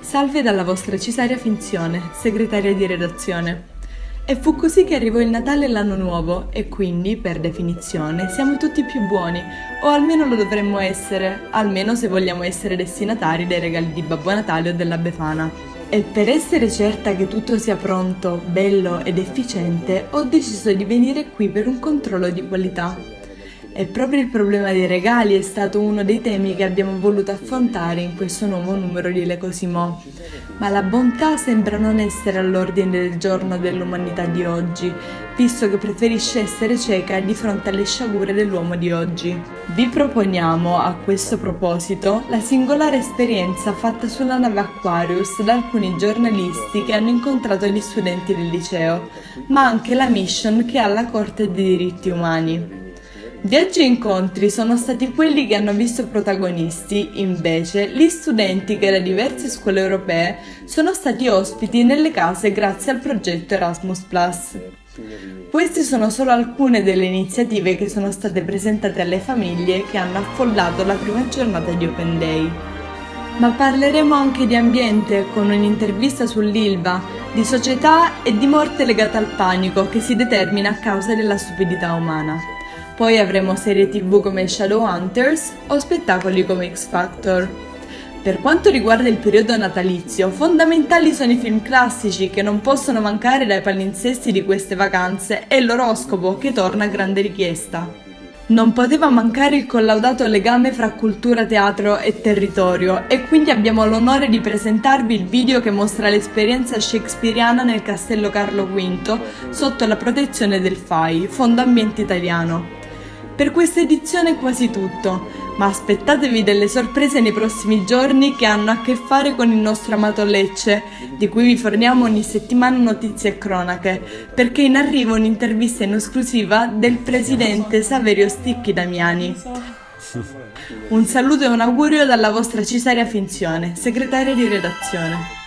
Salve dalla vostra Cesaria Finzione, segretaria di redazione. E fu così che arrivò il Natale e l'anno nuovo e quindi, per definizione, siamo tutti più buoni, o almeno lo dovremmo essere, almeno se vogliamo essere destinatari dei regali di Babbo Natale o della Befana. E per essere certa che tutto sia pronto, bello ed efficiente, ho deciso di venire qui per un controllo di qualità. E proprio il problema dei regali è stato uno dei temi che abbiamo voluto affrontare in questo nuovo numero di Le Cosimo. Ma la bontà sembra non essere all'ordine del giorno dell'umanità di oggi, visto che preferisce essere cieca di fronte alle sciagure dell'uomo di oggi. Vi proponiamo, a questo proposito, la singolare esperienza fatta sulla nave Aquarius da alcuni giornalisti che hanno incontrato gli studenti del liceo, ma anche la mission che ha la Corte dei diritti umani. Viaggi e incontri sono stati quelli che hanno visto protagonisti, invece, gli studenti che da diverse scuole europee sono stati ospiti nelle case grazie al progetto Erasmus+. Queste sono solo alcune delle iniziative che sono state presentate alle famiglie che hanno affollato la prima giornata di Open Day. Ma parleremo anche di ambiente con un'intervista sull'ILVA, di società e di morte legata al panico che si determina a causa della stupidità umana. Poi avremo serie tv come Shadowhunters o spettacoli come X Factor. Per quanto riguarda il periodo natalizio, fondamentali sono i film classici che non possono mancare dai palinsesti di queste vacanze e l'oroscopo che torna a grande richiesta. Non poteva mancare il collaudato legame fra cultura, teatro e territorio e quindi abbiamo l'onore di presentarvi il video che mostra l'esperienza shakespeariana nel Castello Carlo V sotto la protezione del FAI, Fondo Ambiente Italiano. Per questa edizione è quasi tutto, ma aspettatevi delle sorprese nei prossimi giorni che hanno a che fare con il nostro amato Lecce, di cui vi forniamo ogni settimana notizie e cronache, perché in arrivo un'intervista in esclusiva del presidente Saverio Sticchi Damiani. Un saluto e un augurio dalla vostra Cesaria Finzione, segretaria di redazione.